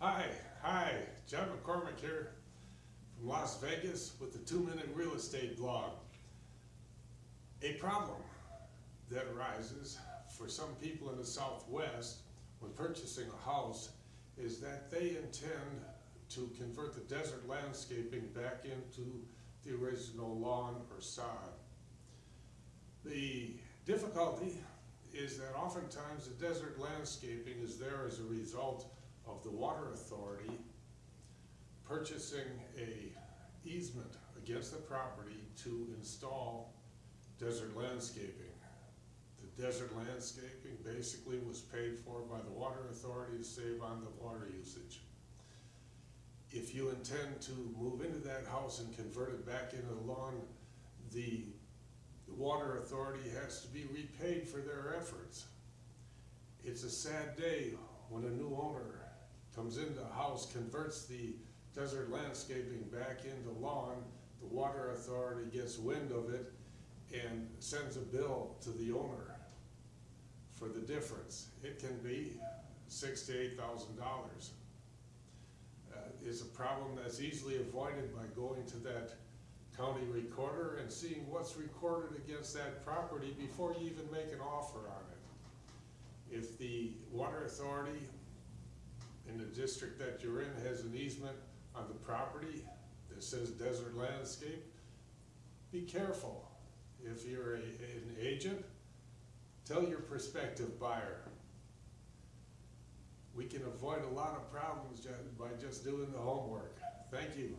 Hi, hi, John McCormick here from Las Vegas with the Two Minute Real Estate Blog. A problem that arises for some people in the Southwest when purchasing a house is that they intend to convert the desert landscaping back into the original lawn or sod. The difficulty is that oftentimes the desert landscaping is there as a result of the water authority purchasing a easement against the property to install desert landscaping. The desert landscaping basically was paid for by the water authority to save on the water usage. If you intend to move into that house and convert it back into a lawn, the the water authority has to be repaid for their efforts. It's a sad day when a new owner comes into the house, converts the desert landscaping back into lawn, the water authority gets wind of it and sends a bill to the owner for the difference. It can be six to eight thousand dollars. Uh, It's a problem that's easily avoided by going to that county recorder and seeing what's recorded against that property before you even make an offer on it. If the water authority in the district that you're in has an easement on the property that says desert landscape, be careful. If you're a, an agent, tell your prospective buyer. We can avoid a lot of problems by just doing the homework. Thank you.